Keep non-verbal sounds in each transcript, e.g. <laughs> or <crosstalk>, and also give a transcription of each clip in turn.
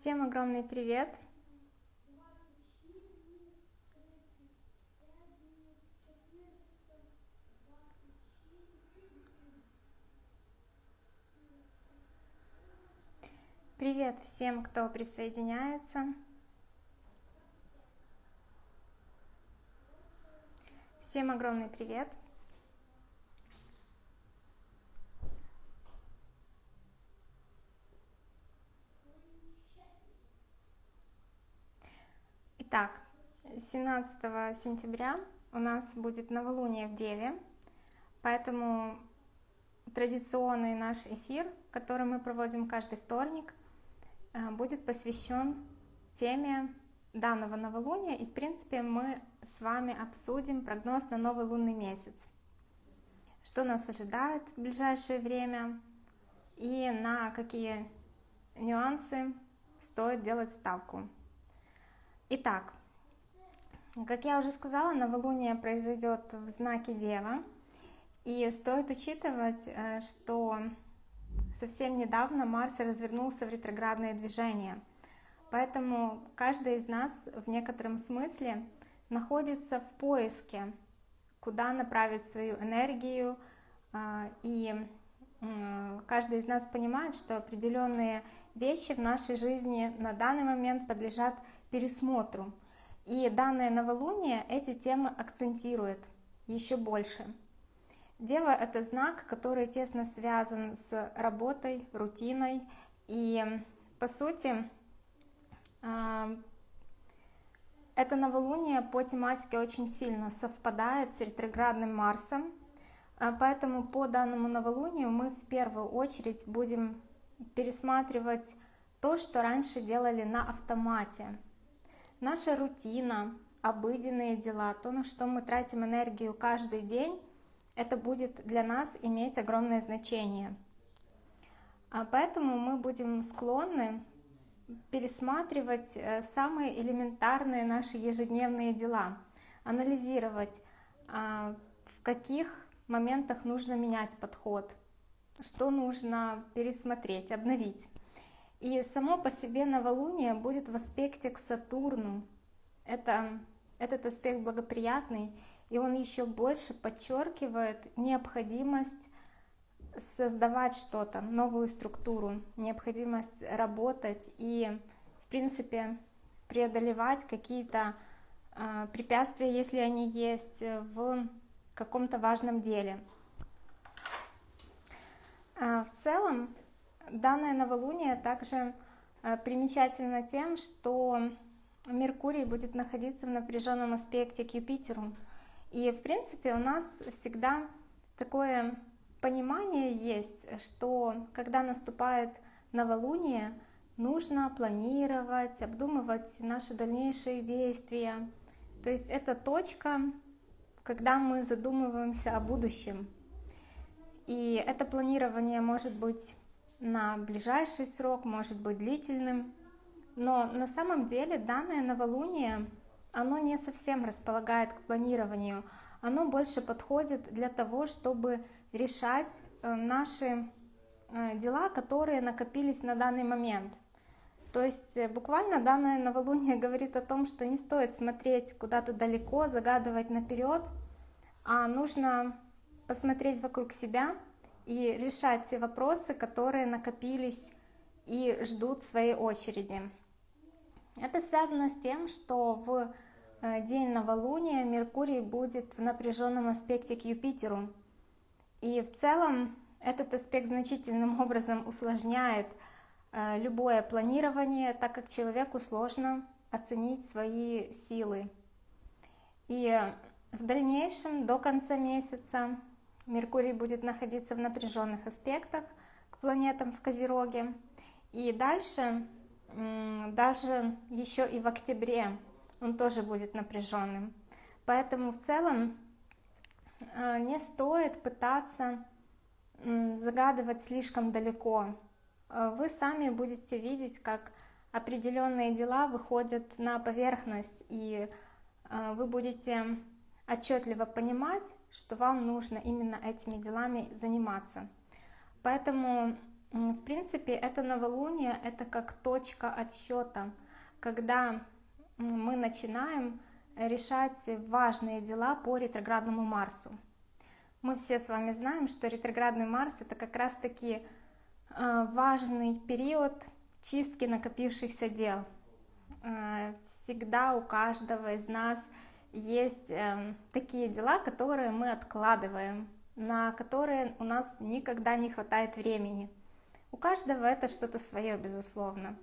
Всем огромный привет! Привет всем, кто присоединяется. Всем огромный привет! Итак, 17 сентября у нас будет новолуние в Деве, поэтому традиционный наш эфир, который мы проводим каждый вторник, э, будет посвящен теме данного новолуния, и в принципе мы с вами обсудим прогноз на новый лунный месяц. Что нас ожидает в ближайшее время и на какие нюансы стоит делать ставку. Итак, как я уже сказала, новолуние произойдет в знаке Дева. И стоит учитывать, э, что совсем недавно Марс развернулся в ретроградное движение. Поэтому каждый из нас в некотором смысле находится в поиске, куда направить свою энергию. Э, и каждый из нас понимает, что определенные вещи в нашей жизни на данный момент подлежат пересмотру. И данное новолуние эти темы акцентирует еще больше. Дева — это знак, который тесно связан с работой, рутиной. И, по сути, а, это новолуние по тематике очень сильно совпадает с ретроградным Марсом. А, поэтому по данному новолунию мы в первую очередь будем пересматривать то, что раньше делали на автомате наша рутина, обыденные дела, то, на что мы тратим энергию каждый день, это будет для нас иметь огромное значение. А поэтому мы будем склонны пересматривать э, самые элементарные наши ежедневные дела, анализировать, а, в каких моментах нужно менять подход, что нужно пересмотреть, обновить. И само по себе новолуние будет в аспекте к Сатурну. Это, этот аспект благоприятный, и он еще больше подчеркивает необходимость создавать что-то, новую структуру, необходимость работать и, в принципе, преодолевать какие-то э, препятствия, если они есть, в каком-то важном деле. Э, в целом, Данное новолуние также э, примечательно тем, что Меркурий будет находиться в напряженном аспекте к Юпитеру. И в принципе у нас всегда такое понимание есть, что когда наступает новолуние, нужно планировать, обдумывать наши дальнейшие действия. То есть это точка, когда мы задумываемся о будущем. И это планирование может быть на ближайший срок, может быть длительным. Но на самом деле данное новолуние, оно не совсем располагает к планированию. Оно больше подходит для того, чтобы решать э, наши э, дела, которые накопились на данный момент. То есть э, буквально данное новолуние <laughs> говорит о том, что не стоит смотреть куда-то далеко, загадывать наперед, а нужно посмотреть вокруг себя, и решать те вопросы, которые накопились и ждут своей очереди. Это связано с тем, что в э, день новолуния Меркурий будет в напряженном аспекте к Юпитеру. И в целом этот аспект значительным <laughs> образом усложняет э, любое планирование, так как человеку сложно оценить свои силы. И в дальнейшем, до конца месяца, Меркурий будет находиться в напряженных аспектах к планетам в Козероге. И дальше, даже еще и в октябре, он тоже будет напряженным. Поэтому в целом э, не стоит пытаться загадывать слишком далеко. Э, вы сами будете видеть, как определенные дела выходят на поверхность, и э, вы будете отчетливо понимать, что вам нужно именно этими делами заниматься. Поэтому в принципе, это новолуние, это как точка отсчета, когда мы начинаем решать важные дела по ретроградному Марсу. Мы все с вами знаем, что ретроградный Марс это как раз-таки э, важный период чистки накопившихся дел. Э, всегда у каждого из нас эм, такие дела, которые мы откладываем, на которые у нас никогда не хватает времени. У каждого это что-то свое, безусловно.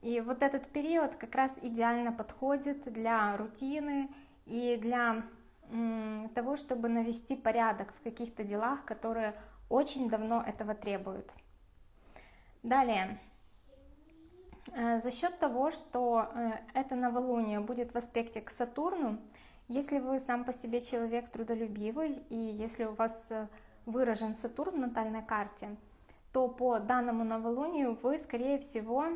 И вот этот период как раз идеально подходит для рутины и для того, чтобы навести порядок в каких-то делах, которые очень давно этого требуют. Далее, э, за счет того, что э, это новолуние будет в аспекте к Сатурну, если вы сам по себе человек трудолюбивый, и если у вас э, выражен Сатурн в натальной карте, то по данному новолунию вы, скорее всего,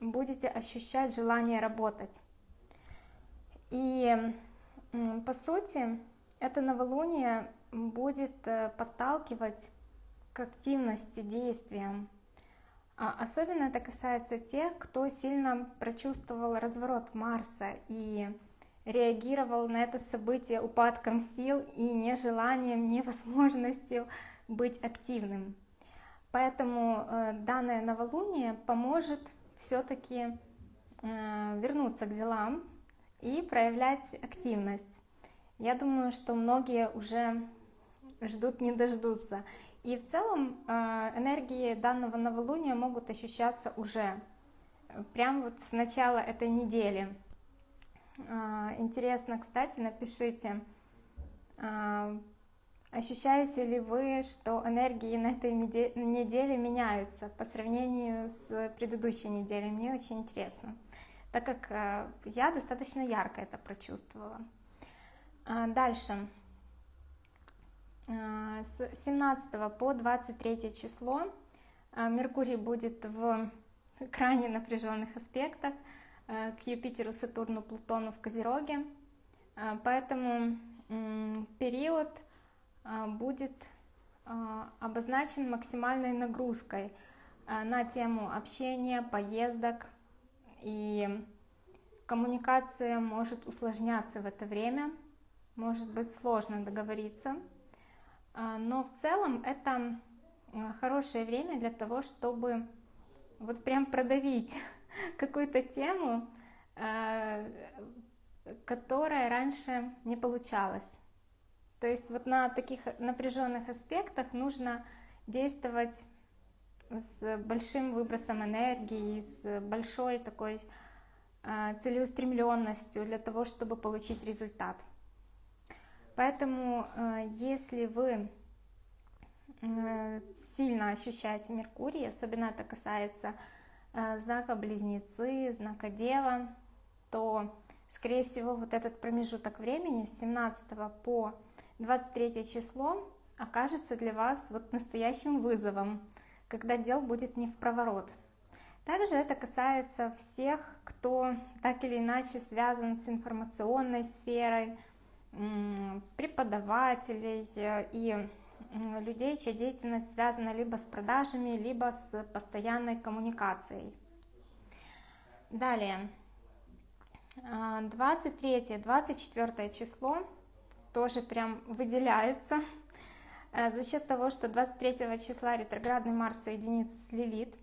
будете ощущать желание работать. И по сути, это новолуние будет э, подталкивать к активности, действиям. А особенно это касается тех, кто сильно прочувствовал разворот Марса и реагировал на это событие упадком сил и нежеланием, невозможностью быть активным. Поэтому э, данное новолуние поможет все-таки э, вернуться к делам и проявлять активность. Я думаю, что многие уже ждут, не дождутся. И в целом э, энергии данного новолуния могут ощущаться уже, прям вот с начала этой недели. Интересно, кстати, напишите, Ощущаете ли вы, что энергии на этой неделе меняются по сравнению с предыдущей неделей? Мне очень интересно, так как э, я достаточно ярко это прочувствовала. А, дальше. А, с 17 по 23 число а, Меркурий будет в крайне напряженных аспектах к Юпитеру, Сатурну, Плутону в Козероге. Поэтому период а, будет обозначен максимальной нагрузкой на тему общения, поездок и коммуникация может усложняться в это время, может быть сложно договориться, но в целом это хорошее время для того, чтобы вот прям продавить <laughs> какую-то тему, которая раньше не получалась. То есть вот на таких напряженных аспектах нужно действовать с большим выбросом энергии, с большой такой а, целеустремленностью для того, чтобы получить результат. Поэтому, а, если вы сильно ощущаете Меркурий, особенно это касается знака Близнецы, знака Дева, то, скорее всего, вот этот промежуток времени с 17 по 23 число окажется для вас вот настоящим вызовом, когда дел будет не в проворот. Также это касается всех, кто так или иначе связан с информационной сферой, преподавателей и людей, чья деятельность связана либо с продажами, либо с постоянной коммуникацией. Далее, 23-24 а, число тоже прям выделяется э, за счет того, что 23 числа ретроградный Марс соединится с Лилит.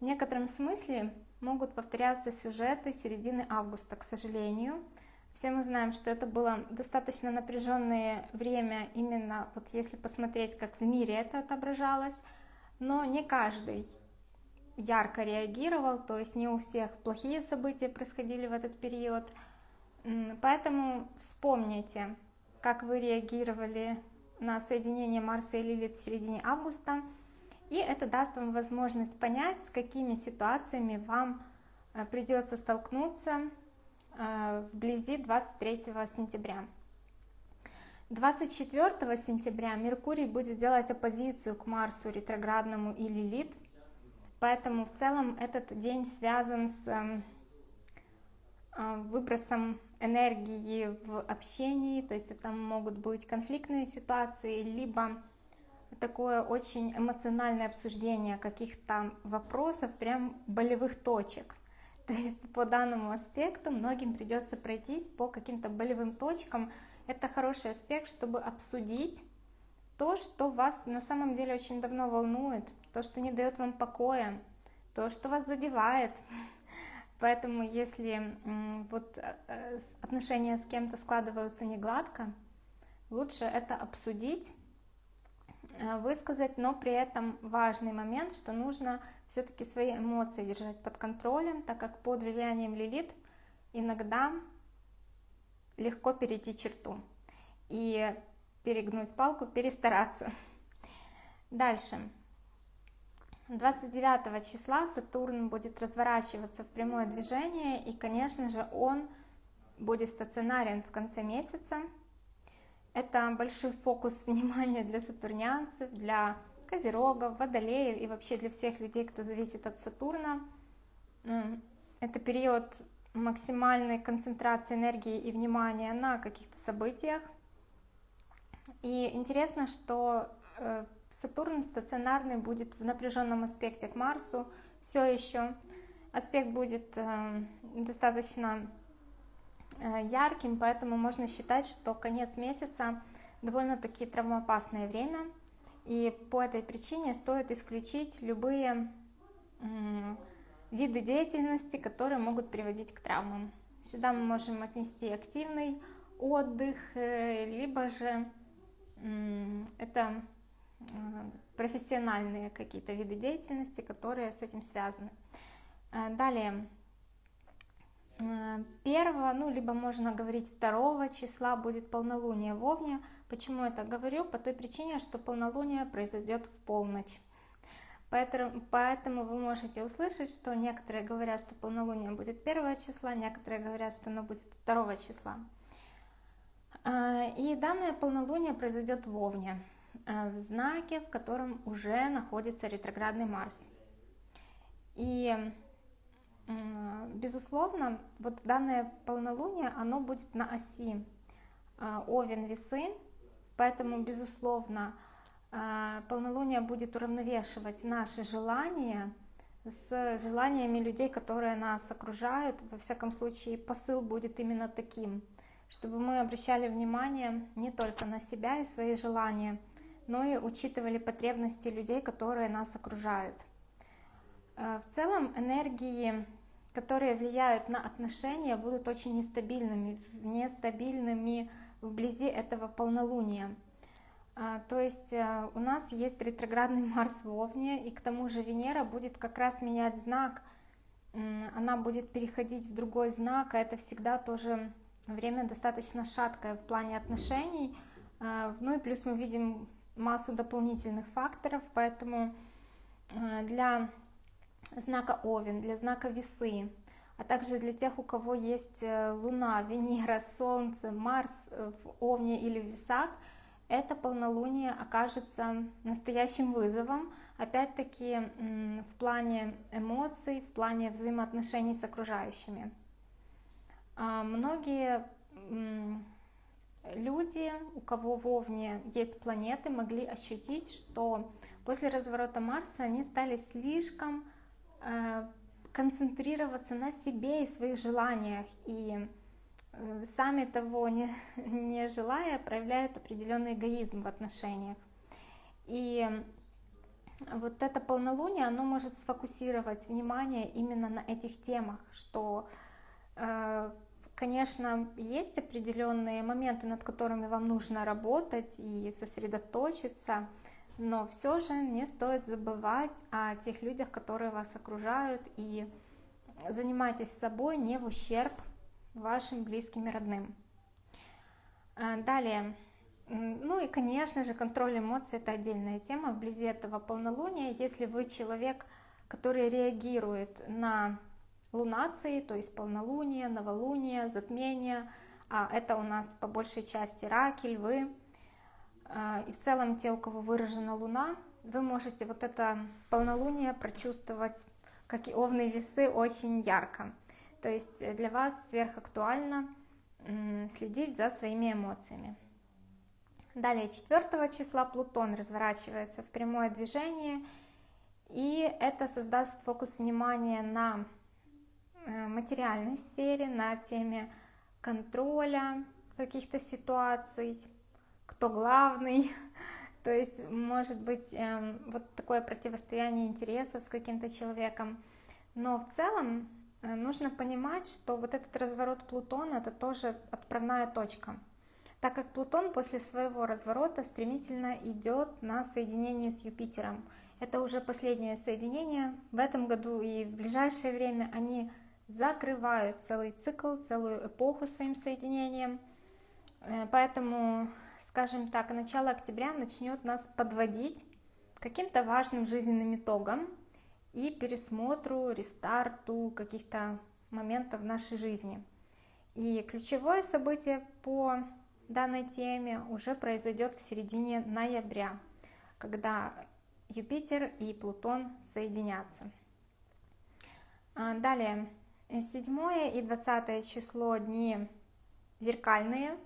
В некотором смысле могут повторяться сюжеты середины августа, к сожалению. Все мы знаем, что это было достаточно напряженное время, именно вот если посмотреть, как в мире это отображалось, но не каждый ярко реагировал, то есть не у всех плохие события происходили в этот период. Поэтому вспомните, как вы реагировали на соединение Марса и Лилит в середине августа. И это даст вам возможность понять, с какими ситуациями вам э, придется столкнуться вблизи 23 сентября. 24 сентября Меркурий будет делать оппозицию к Марсу ретроградному и Лилит, поэтому в целом этот день связан с эм, э, выбросом энергии в общении, то есть это могут быть конфликтные ситуации, либо такое очень эмоциональное обсуждение каких-то вопросов, прям болевых точек. <laughs> То есть по данному аспекту многим придется пройтись по каким-то болевым точкам. Это хороший аспект, чтобы обсудить то, что вас на самом деле очень давно волнует, то, что не дает вам покоя, то, что вас задевает. <laughs> Поэтому если вот э, э, отношения с кем-то складываются не гладко, лучше это обсудить, высказать, но при этом важный момент, что нужно все-таки свои эмоции держать под контролем, так как под влиянием лилит иногда легко перейти черту и перегнуть палку, перестараться. Дальше. 29 числа Сатурн будет разворачиваться в прямое движение, и, конечно же, он будет стационарен в конце месяца. Это большой фокус <laughs> внимания для сатурнянцев, для козерогов, водолеев и вообще для всех людей, кто зависит от Сатурна. Это период максимальной концентрации энергии и внимания на каких-то событиях. И интересно, что э, Сатурн стационарный будет в напряженном аспекте к Марсу все еще. Аспект будет э, достаточно ярким, поэтому можно считать, что конец месяца довольно-таки травмоопасное время. И по этой причине стоит исключить любые виды деятельности, которые могут приводить к травмам. Сюда мы можем отнести активный отдых, э, либо же это Э, профессиональные какие-то виды деятельности, которые с этим связаны. Э, далее, э, первого, ну, либо можно говорить второго числа будет полнолуние в Овне. Почему это говорю? По той причине, что полнолуние произойдет в полночь. Поэтому, поэтому вы можете услышать, что некоторые говорят, что полнолуние будет первого числа, некоторые говорят, что оно будет второго числа. И данное полнолуние произойдет в Овне. Э, в знаке, в котором уже находится ретроградный Марс. И, безусловно, вот данное полнолуние, оно будет на оси э, Овен-Весы, поэтому, безусловно, э, полнолуние будет уравновешивать наши желания с желаниями людей, которые нас окружают. Во всяком случае, посыл будет именно таким, чтобы мы обращали внимание не только на себя и свои желания, но и учитывали потребности людей, которые нас окружают. Э, в целом энергии, которые влияют на отношения, будут очень нестабильными, нестабильными вблизи этого полнолуния. Э, то есть э, у нас есть ретроградный Марс в Овне, и к тому же Венера будет как раз менять знак, она будет переходить в другой знак, а это всегда тоже время достаточно шаткое в плане отношений. Ну и плюс мы видим массу дополнительных факторов, поэтому э, для знака Овен, для знака Весы, а также для тех, у кого есть э, Луна, <laughs> Венера, Солнце, Марс э, в Овне или в Весах, это полнолуние окажется настоящим вызовом, опять-таки в плане эмоций, в плане взаимоотношений с окружающими. А многие люди, у кого в Овне есть планеты, могли ощутить, что после разворота Марса они стали слишком концентрироваться на себе и своих желаниях, и э, сами того не, <laughs> не желая проявляют определенный эгоизм в отношениях. И вот это полнолуние, оно может сфокусировать внимание именно на этих темах, что э, Конечно, есть определенные моменты, над которыми вам нужно работать и сосредоточиться, но все же не стоит забывать о тех людях, которые вас окружают, и занимайтесь собой не в ущерб вашим близким и родным. А, далее, ну и, конечно же, контроль эмоций – это отдельная тема. Вблизи этого полнолуния, если вы человек, который реагирует на лунации, то есть полнолуние, новолуние, затмение. А это у нас по большей части раки, львы. А, и в целом те, у кого выражена луна, вы можете вот это полнолуние прочувствовать, как и овные весы, очень ярко. То есть для вас сверхактуально следить за своими эмоциями. Далее 4 числа Плутон разворачивается в прямое движение, и это создаст фокус внимания на э, материальной сфере, на теме контроля каких-то ситуаций, кто главный, <laughs> то есть может быть эм, вот такое противостояние интересов с каким-то человеком, но в целом э, нужно понимать, что вот этот разворот Плутона это тоже отправная точка, так как Плутон после своего разворота стремительно идет на соединение с Юпитером. Это уже последнее соединение в этом году и в ближайшее время они закрывают целый цикл, целую эпоху своим соединением. Э, поэтому, скажем так, начало октября начнет нас подводить каким-то важным жизненным итогам и пересмотру, рестарту каких-то моментов в нашей жизни. И ключевое событие по данной теме уже произойдет в середине ноября, когда Юпитер и Плутон соединятся. А, далее, 7 и 20 число дни зеркальные,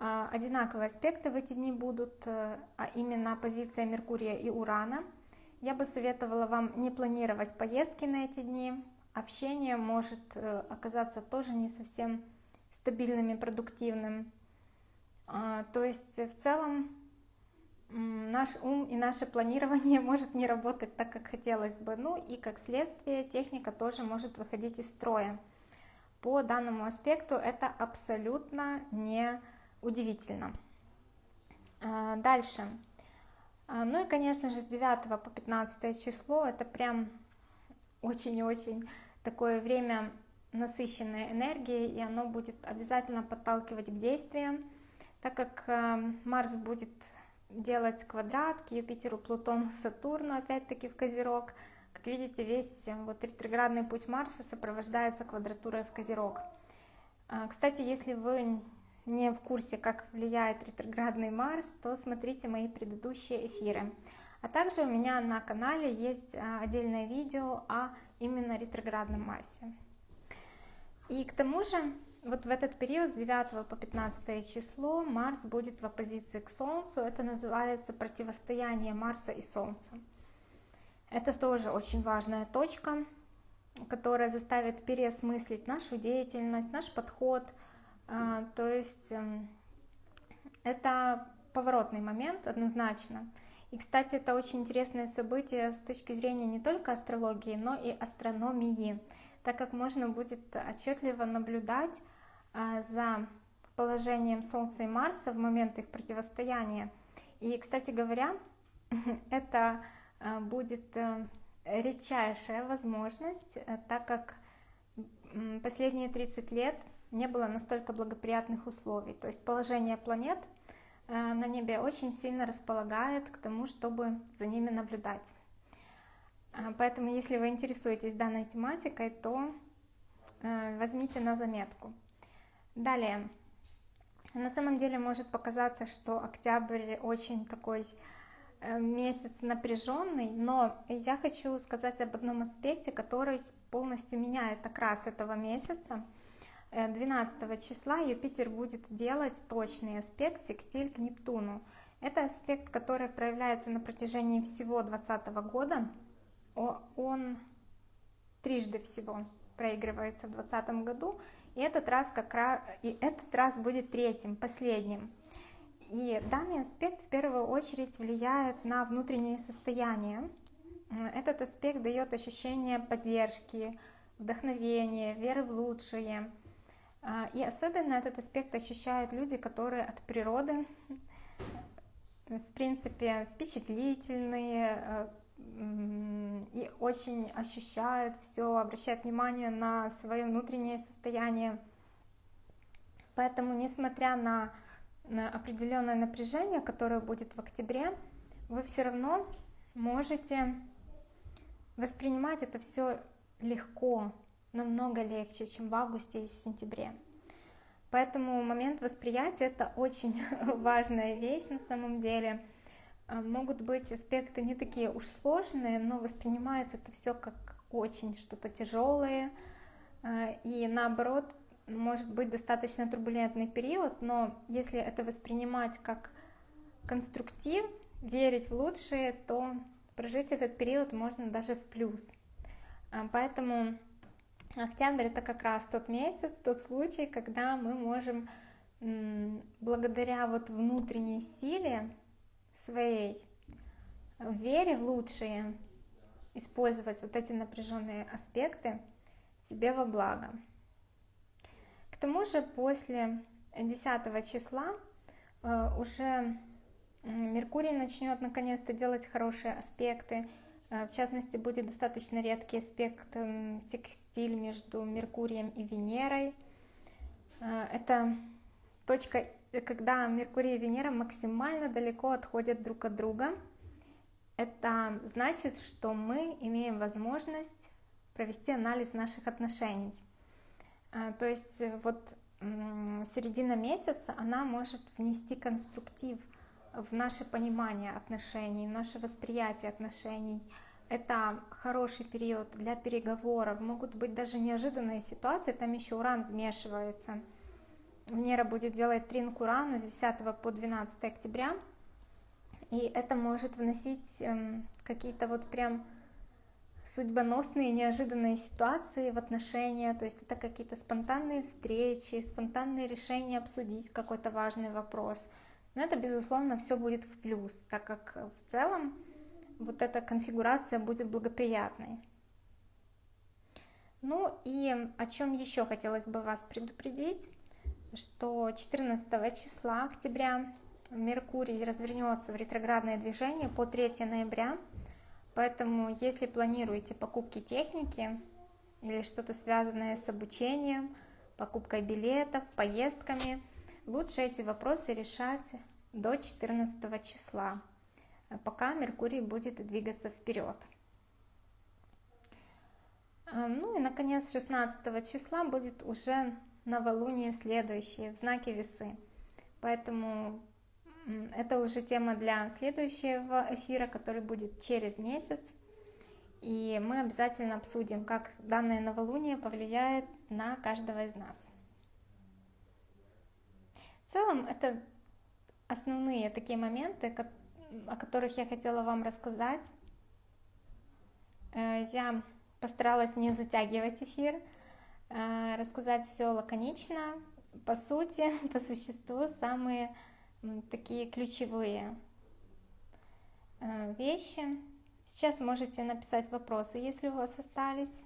одинаковые аспекты в эти дни будут, э, а именно позиция Меркурия и Урана. Я бы советовала вам не планировать поездки на эти дни, общение может э, оказаться тоже не совсем стабильным и продуктивным. А, то есть в целом наш ум и наше планирование <laughs> может не работать так, как хотелось бы. Ну и как следствие техника тоже может выходить из строя. По данному аспекту это абсолютно не удивительно. А, дальше. А, ну и, конечно же, с 9 по 15 число это прям очень-очень такое время насыщенной энергией, и оно будет обязательно подталкивать к действиям так как э, Марс будет делать квадрат к Юпитеру, Плутону, Сатурну, опять-таки в Козерог. Как видите, весь э, вот ретроградный путь Марса сопровождается квадратурой в Козерог. А, кстати, если вы не в курсе, как влияет ретроградный Марс, то смотрите мои предыдущие эфиры. А также у меня на канале есть а, отдельное видео о именно ретроградном Марсе. И к тому же вот в этот период с 9 по 15 число Марс будет в оппозиции к Солнцу. Это называется противостояние Марса и Солнца. Это тоже очень важная точка, которая заставит переосмыслить нашу деятельность, наш подход. А, то есть эм, это поворотный момент однозначно. И, кстати, это очень интересное событие с точки зрения не только астрологии, но и астрономии так как можно будет отчетливо наблюдать а, за положением Солнца и Марса в момент их противостояния. И, кстати говоря, <laughs> это а, будет э, редчайшая возможность, э, так как последние 30 лет не было настолько благоприятных условий. То есть положение планет э, на небе очень сильно располагает к тому, чтобы за ними наблюдать. А, поэтому, если вы интересуетесь данной тематикой, то э, возьмите на заметку. Далее. На самом деле может показаться, что октябрь очень такой э, месяц напряженный, но я хочу сказать об одном аспекте, который полностью меняет окрас этого месяца. 12 э, числа Юпитер будет делать точный аспект секстиль к Нептуну. Это аспект, который проявляется на протяжении всего 2020 года, он трижды всего проигрывается в 2020 году, и этот раз как раз и этот раз будет третьим, последним. И данный аспект в первую очередь влияет на внутреннее состояние. Этот аспект дает ощущение поддержки, вдохновения, веры в лучшее. А, и особенно этот аспект ощущают люди, которые от природы, в принципе, впечатлительные, и очень ощущают все, обращают внимание на свое внутреннее состояние. Поэтому, несмотря на, на определенное напряжение, которое будет в октябре, вы все равно можете воспринимать это все легко, намного легче, чем в августе и сентябре. Поэтому момент восприятия это очень <laughs> важная вещь на самом деле. А, могут быть аспекты не такие уж сложные, но воспринимается это все как очень что-то тяжелое, а, и наоборот, может быть достаточно турбулентный период, но если это воспринимать как конструктив, верить в лучшее, то прожить этот период можно даже в плюс. А, поэтому октябрь это как раз тот месяц, тот случай, когда мы можем благодаря вот внутренней силе своей, вере в лучшее, использовать вот эти напряженные аспекты себе во благо. К тому же после 10 числа э, уже Меркурий начнет наконец-то делать хорошие аспекты. Э, в частности, будет достаточно редкий аспект секстиль между Меркурием и Венерой. Э, это точка, когда Меркурий и Венера максимально далеко отходят друг от друга. Это значит, что мы имеем возможность провести анализ наших отношений. То есть э, вот середина месяца, она может внести конструктив в наше понимание отношений, в наше восприятие отношений. Это хороший период для переговоров, могут быть даже неожиданные ситуации, там еще уран вмешивается. Венера будет делать трин к урану с 10 по 12 октября, и это может вносить эм, какие-то вот прям судьбоносные, неожиданные ситуации в отношения, то есть это какие-то спонтанные встречи, спонтанные решения обсудить какой-то важный вопрос. Но это, безусловно, все будет в плюс, так как в целом вот эта конфигурация будет благоприятной. Ну и о чем еще хотелось бы вас предупредить, что 14 числа октября Меркурий развернется в ретроградное движение по 3 ноября, Поэтому, если планируете покупки техники или что-то связанное с обучением, покупкой билетов, поездками, лучше эти вопросы решать до 14 числа, пока Меркурий будет двигаться вперед. Эм, ну и, наконец, 16 числа будет уже новолуние следующее в знаке весы. Поэтому это уже тема для следующего эфира, который будет через месяц. И мы обязательно обсудим, как данное новолуние повлияет на каждого из нас. В целом, это основные такие моменты, о которых я хотела вам рассказать. Э, я постаралась не затягивать эфир, э, рассказать все лаконично, по сути, <laughs> по существу, самые такие ключевые э, вещи. Сейчас можете написать вопросы, если у вас остались.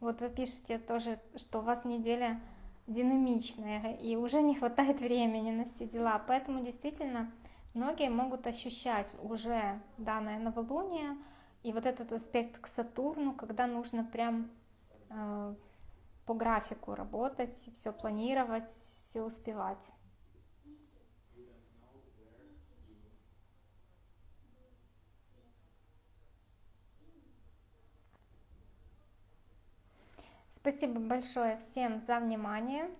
Вот вы пишете тоже, что у вас неделя динамичная и уже не хватает времени на все дела. Поэтому действительно многие могут ощущать уже данное новолуние и вот этот аспект к Сатурну, когда нужно прям э, по графику работать, все планировать, все успевать. Спасибо большое всем за внимание.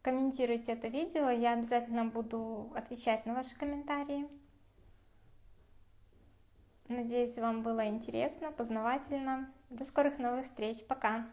Комментируйте это видео, я обязательно буду отвечать на ваши комментарии. Надеюсь, вам было интересно, познавательно. До скорых новых встреч. Пока!